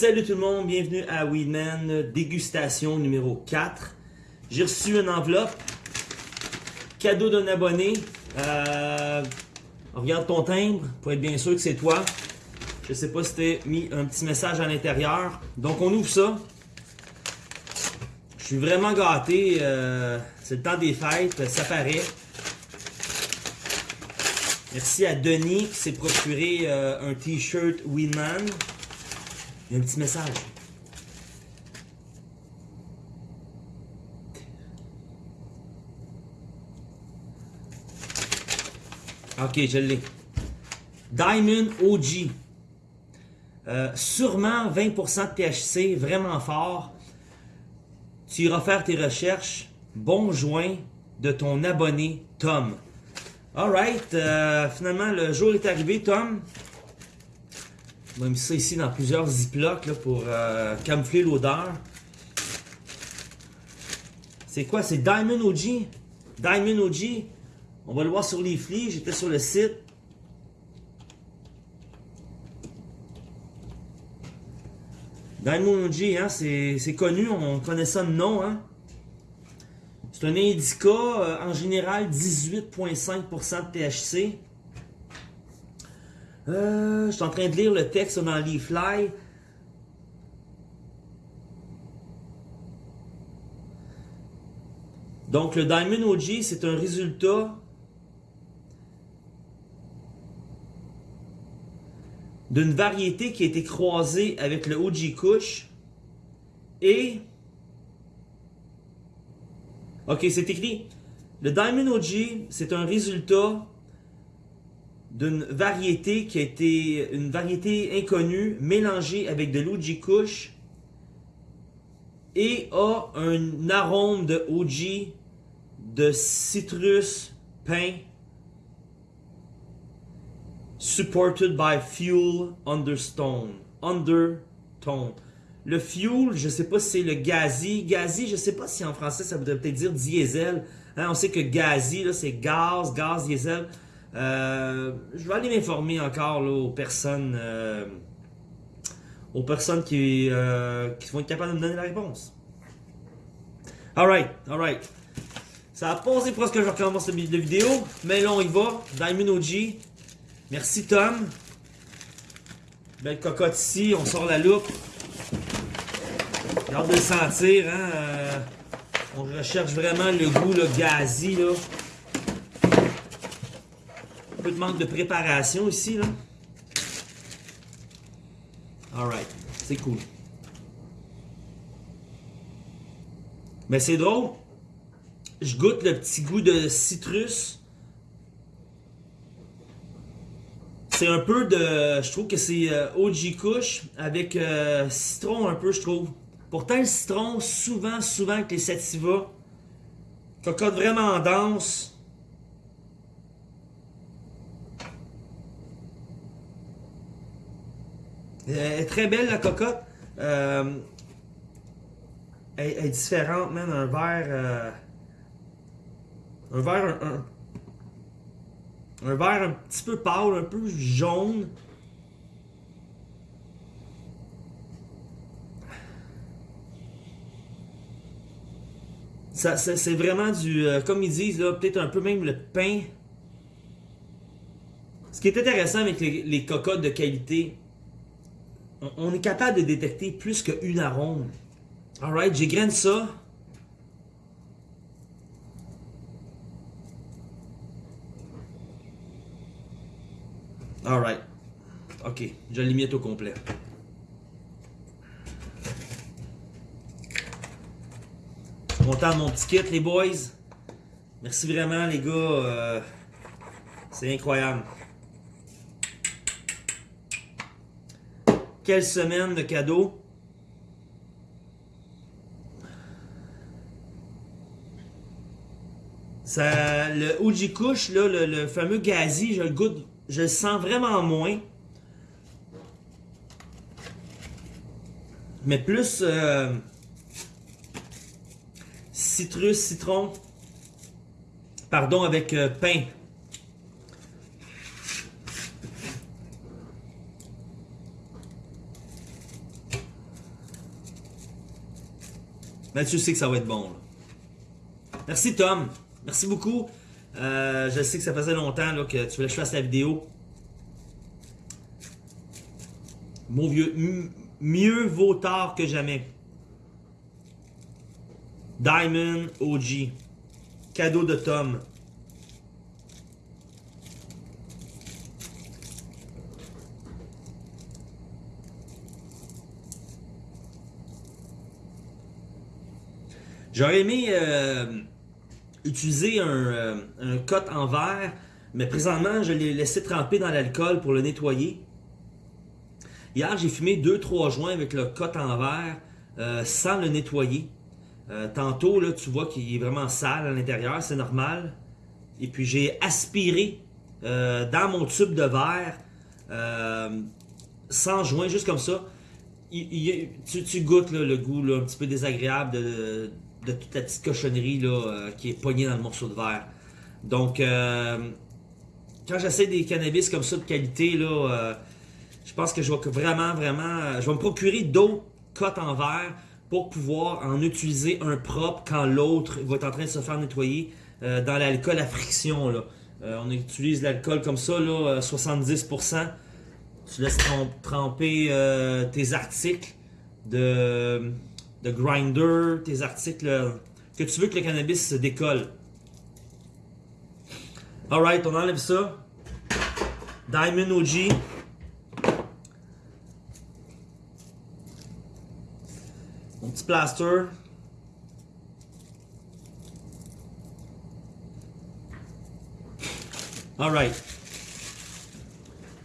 Salut tout le monde, bienvenue à Weedman, dégustation numéro 4. J'ai reçu une enveloppe, cadeau d'un abonné. Euh, regarde ton timbre pour être bien sûr que c'est toi. Je sais pas si t'as mis un petit message à l'intérieur. Donc on ouvre ça. Je suis vraiment gâté. euh, c'est le temps des fêtes, ça paraît. Merci à Denis qui s'est procuré euh, un t-shirt Weedman. Il y a un petit message. Ok, je l'ai. Diamond OG. Euh, sûrement 20% de THC, vraiment fort. Tu iras faire tes recherches. Bon joint de ton abonné Tom. Alright, euh, finalement le jour est arrivé, Tom. On va mettre ça ici dans plusieurs ziplocs pour euh, camoufler l'odeur. C'est quoi? C'est Diamond OG? Diamond OG. On va le voir sur les flics. J'étais sur le site. Diamond OG, hein, c'est connu. On connaît ça de nom. Hein? C'est un indica, euh, en général 18,5% de THC. Euh, je suis en train de lire le texte dans Leafly. Donc le Diamond OG, c'est un résultat d'une variété qui a été croisée avec le OG Kush et Ok, c'est écrit. Le Diamond OG, c'est un résultat d'une variété qui a été une variété inconnue mélangée avec de l'OG Kush et a un arôme de OG de citrus pain supported by fuel understone undertone le fuel je sais pas si c'est le gazi. Gazi je sais pas si en français ça voudrait peut-être dire diesel. Hein, on sait que gazi là c'est gaz gaz diesel euh, je vais aller m'informer encore là, aux personnes euh, aux personnes qui, euh, qui vont être capables de me donner la réponse. Alright, alright. Ça a posé pour ce que je recommence la vidéo, mais là on y va. Diamond OG. Merci Tom. Belle cocotte ici, on sort la loupe. J'ai hâte de le sentir, hein. on recherche vraiment le goût là, gazi là. De manque de préparation ici là. Alright, c'est cool. Mais c'est drôle. Je goûte le petit goût de citrus. C'est un peu de... Je trouve que c'est euh, OG Kush avec euh, citron un peu, je trouve. Pourtant, le citron, souvent, souvent avec les sativa, cocotte vraiment dense. Est très belle la cocotte. Euh, elle, est différente, man. Un verre. euh, un verre. Un, un- un verre un petit peu pâle, un peu jaune. Ça, c'est vraiment du. euh, comme ils disent, là, peut-être un peu même le pain. Ce qui est intéressant avec les cocottes de qualité, on, est capable de détecter plus qu'une arôme. Alright, j'égrène ça. Alright. Ok, je limite au complet. Content de mon petit kit, les boys. Merci vraiment, les gars. euh, C'est incroyable. Quelle semaine de cadeaux. Ça, le Uji Kush, là, le, fameux gazi, je le goûte, je le sens vraiment moins. Mais plus euh, citrus, citron. Pardon, avec euh, pain. Mathieu sait que ça va être bon. Merci Tom. Merci beaucoup. Euh, je sais que ça faisait longtemps là, que tu voulais que je fasse la vidéo. Mon vieux, mieux vaut tard que jamais. Diamond OG. Cadeau de Tom. J'aurais aimé euh, utiliser un, euh, cote en verre, mais présentement, je l'ai laissé tremper dans l'alcool pour le nettoyer. Hier, j'ai fumé 2-3 joints avec le cote en verre euh, sans le nettoyer. Tantôt, là, tu vois qu'il est vraiment sale à l'intérieur, c'est normal. Et puis, j'ai aspiré dans mon tube de verre sans joint, juste comme ça. Tu, goûtes le goût un petit peu désagréable de, de toute la petite cochonnerie là, euh, qui est pognée dans le morceau de verre. Donc, euh, quand j'essaie des cannabis comme ça de qualité, là, euh, je pense que je vais vraiment, vraiment, je vais me procurer d'autres cotes en verre pour pouvoir en utiliser un propre quand l'autre va être en train de se faire nettoyer dans l'alcool à friction. On utilise l'alcool comme ça, là, euh, 70%. Tu laisses trem- tremper tes articles de, de grinder, tes articles euh, que tu veux que le cannabis se décolle. Alright, on enlève ça. Diamond OG. Mon petit plaster. Alright.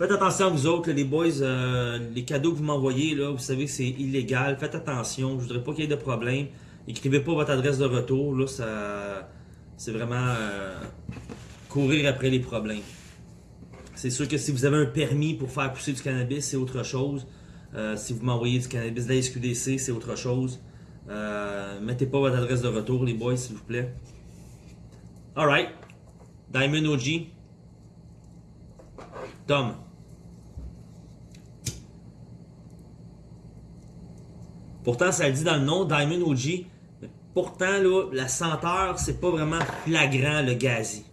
Faites attention vous autres, les boys, euh, les cadeaux que vous m'envoyez, là, vous savez que c'est illégal. Faites attention, je voudrais pas qu'il y ait de problème. Écrivez pas votre adresse de retour, là, ça, c'est vraiment euh, courir après les problèmes. C'est sûr que si vous avez un permis pour faire pousser du cannabis, c'est autre chose. Euh, si vous m'envoyez du cannabis de la SQDC, c'est autre chose. Mettez pas votre adresse de retour, les boys, s'il vous plaît. Alright. Diamond OG. Tom. Pourtant, ça le dit dans le nom, Diamond OG. Pourtant, là, la senteur, c'est pas vraiment flagrant, le gazi.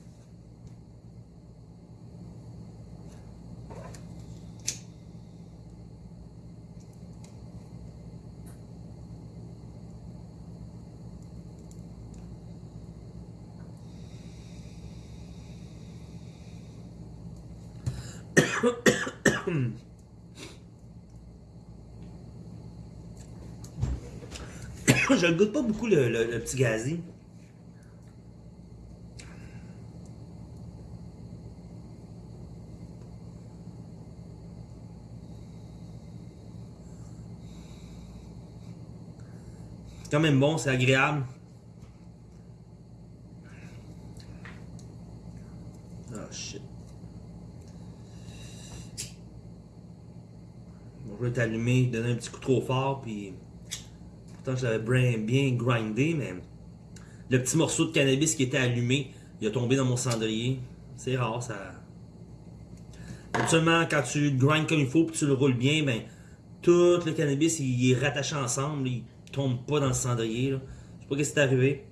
Je le goûte pas beaucoup, le, petit gazi. C'est quand même bon, c'est agréable. Oh shit. Bon, je vais t'allumer, donner un petit coup trop fort, puis. Je l'avais bien, grindé, mais. Le petit morceau de cannabis qui était allumé, il a tombé dans mon cendrier. C'est rare, ça. Seulement quand tu grindes comme il faut, puis tu le roules bien, ben. Tout le cannabis, il est rattaché ensemble, il tombe pas dans le cendrier, là. Je sais pas ce qui est arrivé.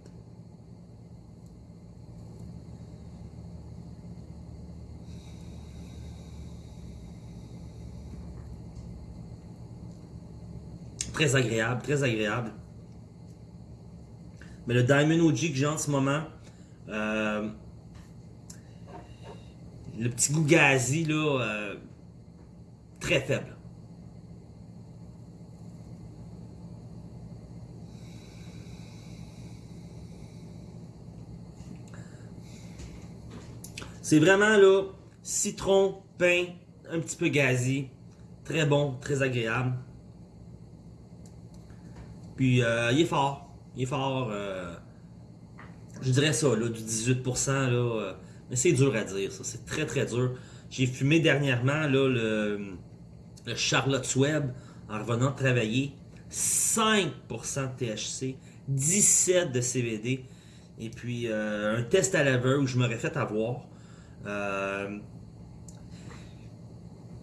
Très agréable, très agréable. Mais le Diamond OG que j'ai en ce moment, euh, le petit goût gazi, là, euh, très faible. C'est vraiment là, citron, pain, un petit peu gazi. Très bon, très agréable. Puis euh, il est fort. Il est fort. euh, je dirais ça, là, du 18%. Là, euh, mais c'est dur à dire, ça. C'est très très dur. J'ai fumé dernièrement là, le, le Charlotte's Web en revenant travailler. 5% de THC, 17 de CBD. Et puis un test à l'aveugle où je m'aurais fait avoir.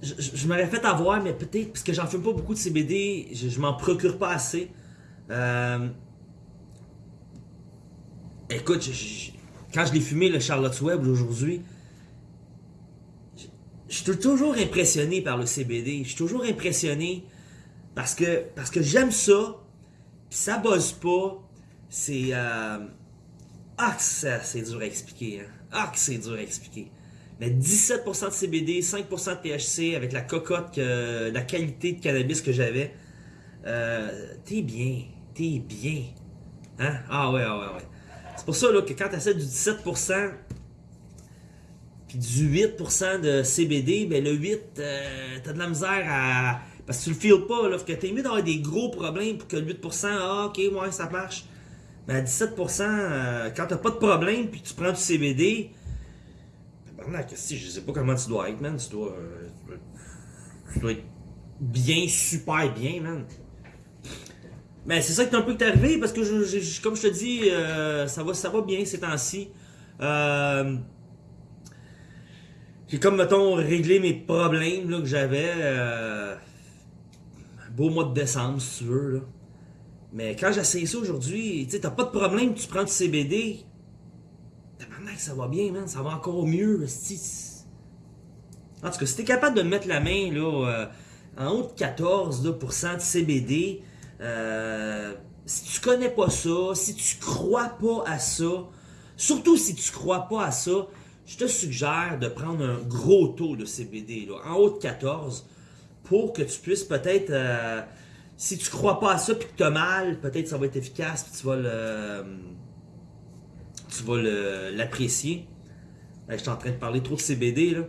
Je m'aurais fait avoir, mais peut-être parce que j'en fume pas beaucoup de CBD, je, je m'en procure pas assez. Euh, écoute, quand je l'ai fumé, le Charlotte's Web aujourd'hui, je suis toujours impressionné par le CBD. Je suis toujours impressionné parce que, j'aime ça, ça bosse pas. C'est. euh, Ah, c'est dur à expliquer. Hein. Ah, c'est dur à expliquer. Mais 17% de CBD, 5% de THC avec la cocotte, la qualité de cannabis que j'avais. Euh, t'es bien. T'es bien. Hein? Ah ouais, ah ouais, ouais. C'est pour ça là, que quand tu essaies du 17% puis du 8% de CBD, ben le 8, euh, t'as de la misère à. Parce que tu le files pas, là. Que t'es mieux d'avoir des gros problèmes pour que le 8%, ah ok, ouais, ça marche. Mais à 17%, euh, quand t'as pas de problème puis tu prends du CBD, tabarnak, si, je sais pas comment tu dois être, man. Tu dois, euh, tu dois être bien, super bien, man. Mais c'est ça qui est un peu que arrivé parce que, je, comme je te dis, euh, ça, va, ça va bien ces temps-ci. Euh, j'ai comme, mettons, réglé mes problèmes là, que j'avais. euh, un beau mois de décembre, si tu veux. Mais quand j'essaye ça aujourd'hui, tu sais, t'as pas de problème, tu prends du CBD. Tabarnak, ça va bien, man. Ça va encore mieux. En tout cas, si t'es capable de mettre la main là, euh, en haut de 14 là, pourcent de CBD, euh, si tu connais pas ça, si tu crois pas à ça, surtout si tu crois pas à ça, je te suggère de prendre un gros taux de CBD, là, en haut de 14, pour que tu puisses peut-être, euh, si tu crois pas à ça puis que tu mal, peut-être ça va être efficace puis tu vas le, tu l'apprécier. Là, je suis en train de parler trop de CBD là.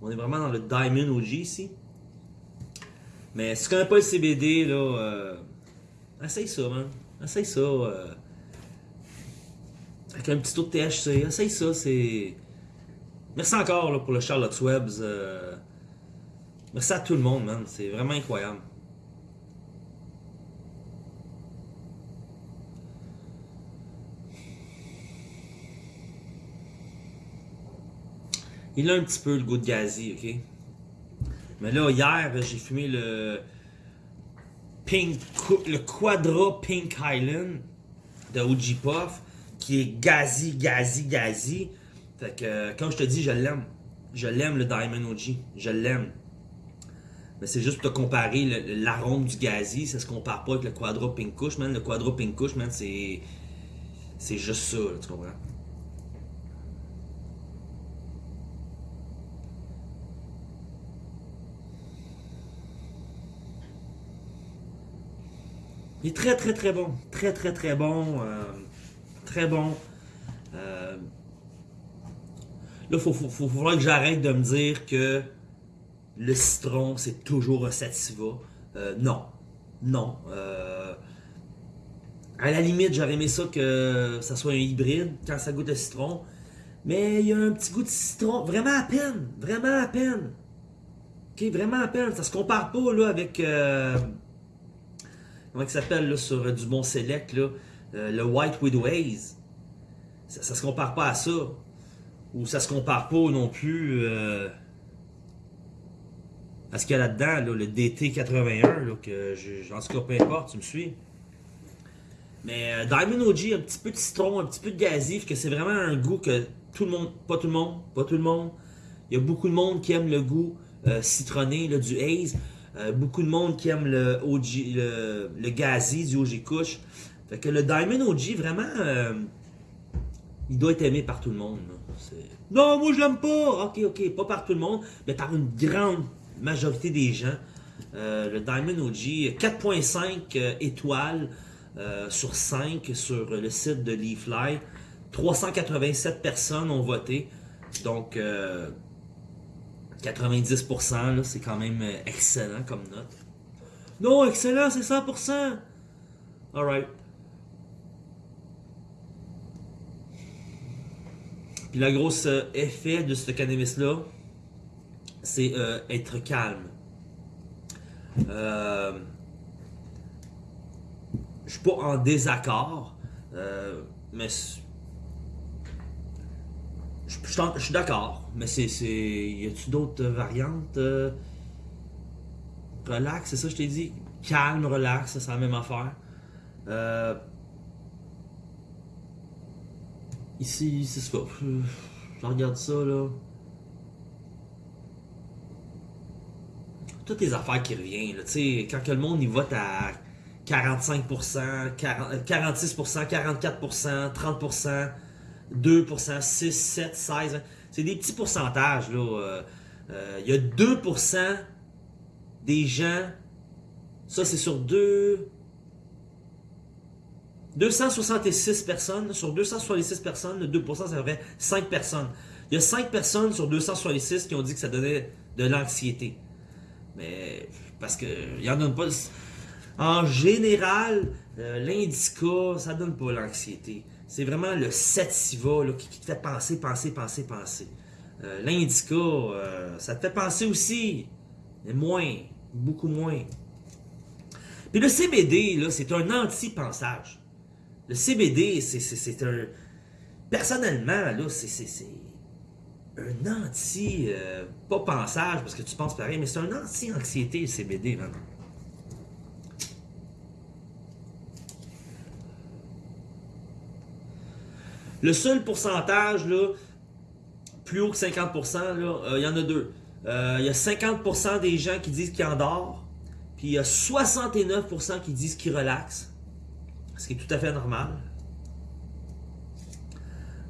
On est vraiment dans le Diamond OG ici. Mais si tu connais pas le CBD là, euh, essaye ça, man. Essaye ça. euh, avec un petit taux de THC. Essaye ça, c'est. Merci encore là, pour le Charlotte's Webs. euh, Merci à tout le monde, man. C'est vraiment incroyable. Il a un petit peu le goût de gazi, ok? Mais là, hier, j'ai fumé le Le Quadra Pink Highland de OG Puff, qui est gazi, gazi, gazi. Fait que, comme je te dis, je l'aime. Je l'aime, le Diamond OG. Je l'aime. Mais c'est juste pour te comparer l'arôme du gazi, ça se compare pas avec le Quadra Pink Kush, man. Le Quadra Pink Kush, man, c'est. C'est juste ça, là, tu comprends? Il est très très très bon. Très très très bon. euh, très bon. Euh, là, faut, faut, faut, faudra que j'arrête de me dire que le citron, c'est toujours un sativa. Euh, non. Non. À la limite, j'aurais aimé ça que ça soit un hybride quand ça goûte le citron. Mais il y a un petit goût de citron. Vraiment à peine. Vraiment à peine. Ok, vraiment à peine. Ça se compare pas là avec. Comment il s'appelle sur euh, du bon select là, euh, le White Widow Haze. Ça, ça se compare pas à ça. Ou ça se compare pas non plus euh, à ce qu'il y a là-dedans, là, le DT81, là, que en tout cas, peu importe, tu me suis. Mais Diamond OG, un petit peu de citron, un petit peu de gazif, que c'est vraiment un goût que tout le monde, pas tout le monde, pas tout le monde. Il y a beaucoup de monde qui aime le goût citronné du haze. Euh, beaucoup de monde qui aime le OG, le, le gazi du OG Kush. Fait que le Diamond OG, vraiment, euh, il doit être aimé par tout le monde. Non, moi je l'aime pas. Ok, ok, pas par tout le monde, mais par une grande majorité des gens. Euh, le Diamond OG, 4.5 euh, étoiles sur 5 sur le site de Leafly. 387 personnes ont voté. Donc, 90%, là, c'est quand même euh, excellent comme note. Non, excellent, c'est 100%. Alright. Puis le gros euh, effet de ce cannabis-là, c'est euh, être calme. Je suis pas en désaccord, mais je suis d'accord, mais c'est. Y a-tu d'autres variantes euh, Relax, c'est ça je t'ai dit. Calme, relax, c'est la même affaire. Euh, Ici, c'est ça. Je regarde ça, là. Toutes les affaires qui reviennent, là. Quand le monde y vote à 45%, 40, 46%, 44%, 30%, 2%, 6, 7, 16. C'est des petits pourcentages. Euh, euh, il y a 2% des gens, ça c'est sur deux, 266 personnes, sur 266 personnes, le 2% ça ferait 5 personnes. Il y a 5 personnes sur 266 qui ont dit que ça donnait de l'anxiété. Mais, parce que, il y en donne pas... En général, euh, l'indica, ça donne pas l'anxiété. C'est vraiment le sativa là, qui, te fait penser, penser, penser, penser. Euh, l'indica, euh, ça te fait penser aussi, mais moins, beaucoup moins. Puis le CBD, c'est un anti-pensage. Le CBD, c'est un... Personnellement, c'est un anti... pas pensage, parce que tu penses pareil, mais c'est un anti-anxiété, le CBD, man. Le seul pourcentage, plus haut que 50%, euh, il y en a deux. Euh, il y a 50% des gens qui disent qu'ils endorment, puis il y a 69% qui disent qu'ils relaxent, ce qui est tout à fait normal.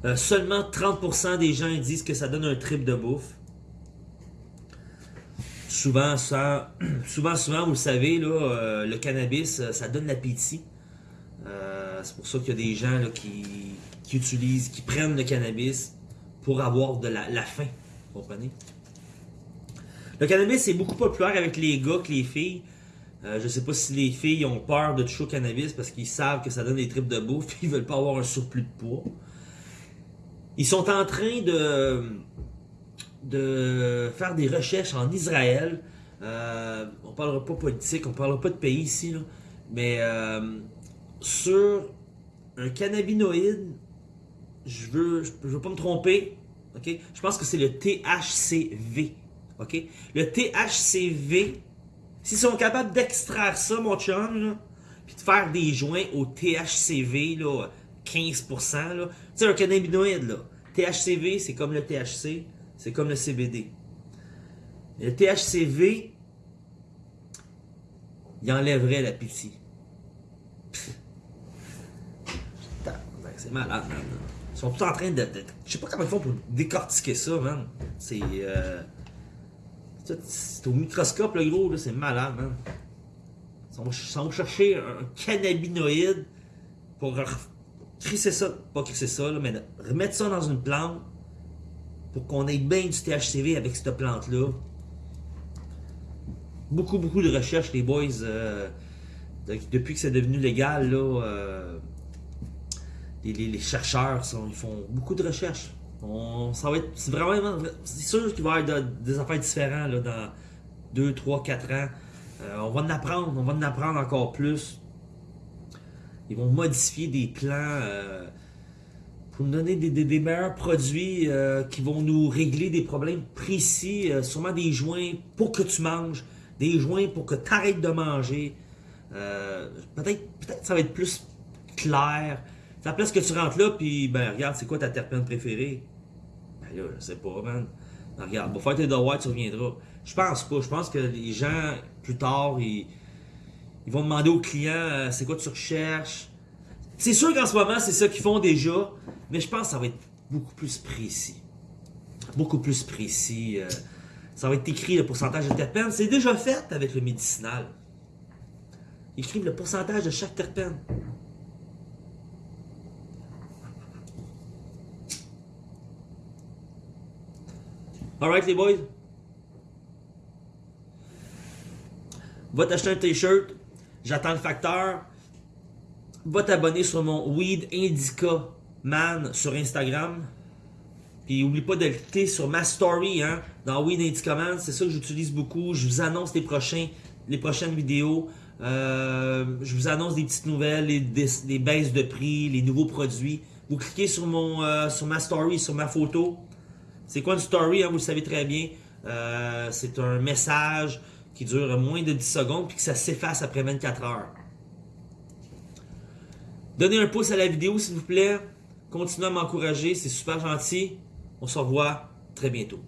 Euh, seulement 30% des gens disent que ça donne un trip de bouffe. Souvent, souvent, souvent, vous le savez, le cannabis, ça donne l'appétit. c'est pour ça qu'il y a des gens qui, qui utilisent, qui prennent le cannabis pour avoir de la, faim. Vous comprenez? Le cannabis est beaucoup populaire avec les gars que les filles. Euh, je sais pas si les filles ont peur de toucher au cannabis parce qu'ils savent que ça donne des tripes de bouffe et ils veulent pas avoir un surplus de poids. Ils sont en train de, de faire des recherches en Israël. Euh, on parlera pas politique, on parlera pas de pays ici, mais euh, sur un cannabinoïde je veux, je veux pas me tromper, ok? Je pense que c'est le THCV, ok? Le THCV, s'ils sont capables d'extraire ça, mon chum, puis de faire des joints au THCV, là, 15%, là, tu sais, un cannabinoïde, là, THCV, c'est comme le THC, c'est comme le CBD. Le THCV, il enlèverait l'appétit. C'est malade, man. Ils sont tous en train de, Je sais pas comment ils font pour décortiquer ça, man. C'est. Euh, c'est au microscope, le gros, c'est malade, man. Ils vont, chercher un cannabinoïde pour crisser ça, pas crisser ça, là, mais remettre ça dans une plante pour qu'on ait bien du THCV avec cette plante-là. Beaucoup, beaucoup de recherches, les boys, euh, depuis que c'est devenu légal, là, euh, les, chercheurs ils font beaucoup de recherches. ça va être, c'est vraiment, c'est sûr qu'il va y avoir des affaires différentes là, dans 2, 3, 4 ans. Euh, on va en apprendre, on va en apprendre encore plus. Ils vont modifier des plans euh, pour nous donner des, meilleurs produits euh, qui vont nous régler des problèmes précis, sûrement des joints pour que tu manges, des joints pour que tu arrêtes de manger. peut-être, peut-être ça va être plus clair. Ça place que tu rentres là, puis ben regarde, c'est quoi ta terpène préférée? Ben là, je sais pas, man. Ben, regarde, pour faire tes devoirs, tu reviendras. Je pense pas. Je pense que les gens, plus tard, ils, ils vont demander aux clients euh, c'est quoi tu recherches? C'est sûr qu'en ce moment, c'est ça qu'ils font déjà, mais je pense que ça va être beaucoup plus précis. Beaucoup plus précis. Euh, ça va être écrit le pourcentage de terpènes. C'est déjà fait avec le médicinal. Ils écrivent le pourcentage de chaque terpène. Alright les boys? Va t'acheter un t-shirt. J'attends le facteur. Va t'abonner sur mon Weed Indica Man sur Instagram. Puis oublie pas de cliquer sur ma story hein, dans Weed Indica Man. C'est ça que j'utilise beaucoup. Je vous annonce les, prochaines vidéos. Euh, je vous annonce des petites nouvelles, les, baisses de prix, les nouveaux produits. Vous cliquez sur, mon, euh, sur ma story, sur ma photo. C'est quoi une story, hein, vous le savez très bien. Euh, c'est un message qui dure moins de 10 secondes puis que ça s'efface après 24 heures. Donnez un pouce à la vidéo s'il vous plaît. Continuez à m'encourager, c'est super gentil. On se revoit très bientôt.